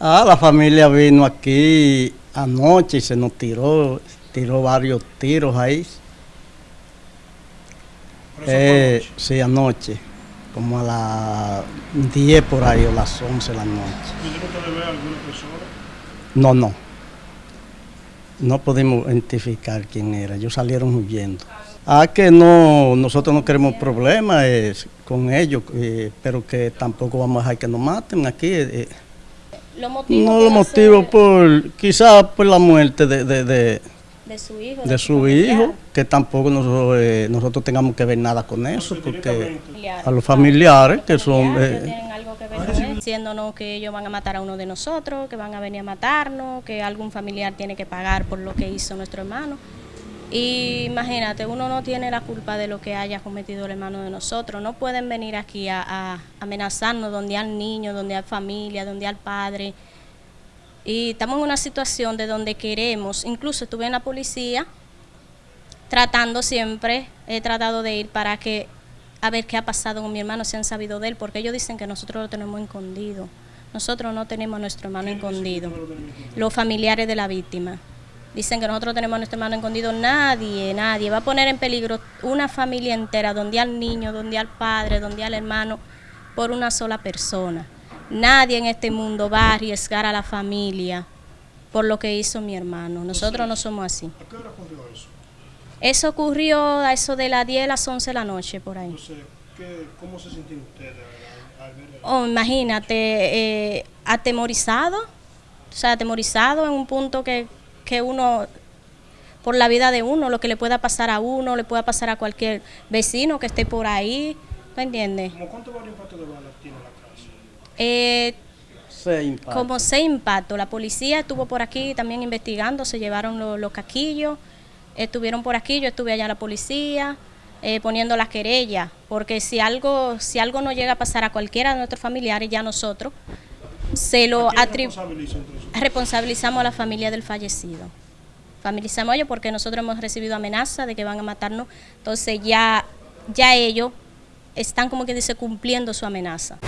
Ah, la familia vino aquí anoche y se nos tiró, tiró varios tiros ahí. Eh, sí, anoche, como a las 10 por ahí o las 11 de la noche. ¿Pudieron ver a alguna persona? No, no. No pudimos identificar quién era, ellos salieron huyendo. Ah, que no, nosotros no queremos problemas eh, con ellos, eh, pero que tampoco vamos a dejar que nos maten aquí. No lo motivo hacer- por, quizás por la muerte de, de, de, de su hijo. de su familiar. hijo, que tampoco nosotros, eh, nosotros tengamos que ver nada con eso, porque a los familiares que son... Eh, que tienen algo que ver con él, diciéndonos que ellos van a matar a uno de nosotros, que van a venir a matarnos, que algún familiar tiene que pagar por lo que hizo nuestro hermano. Y imagínate, uno no tiene la culpa de lo que haya cometido el hermano de nosotros. No pueden venir aquí a, a amenazarnos donde hay niños, donde hay familia, donde hay padre. Y estamos en una situación de donde queremos, incluso estuve en la policía tratando siempre, he tratado de ir para que a ver qué ha pasado con mi hermano, si han sabido de él, porque ellos dicen que nosotros lo tenemos escondido. Nosotros no tenemos a nuestro hermano escondido. Los familiares de la víctima. Dicen que nosotros tenemos a nuestro hermano escondido. Nadie, nadie va a poner en peligro una familia entera, donde al niño, donde al padre, donde al hermano, por una sola persona. Nadie en este mundo va a arriesgar a la familia por lo que hizo mi hermano. Nosotros no somos así. ¿A qué hora ocurrió eso? Eso ocurrió a eso de las 10 a las 11 de la noche, por ahí. Entonces, ¿qué, ¿cómo se sintieron ustedes al, al ver eso? Oh, imagínate, eh, atemorizado, o sea, atemorizado en un punto que, que uno, por la vida de uno, lo que le pueda pasar a uno, le pueda pasar a cualquier vecino que esté por ahí, ¿me entiendes? ¿Cómo cuántos varios impactos de bala tiene la casa? Eh, como seis impactos, la policía estuvo por aquí también investigando, se llevaron lo- los caquillos, estuvieron por aquí, yo estuve allá la policía, eh, poniendo las querellas, porque si algo, si algo no llega a pasar a cualquiera de nuestros familiares, ya nosotros se lo ¿Quién atribuimos. responsabilizamos a la familia del fallecido. Familiarizamos a ellos porque nosotros hemos recibido amenazas de que van a matarnos. Entonces ya, ya ellos están como que dice cumpliendo su amenaza.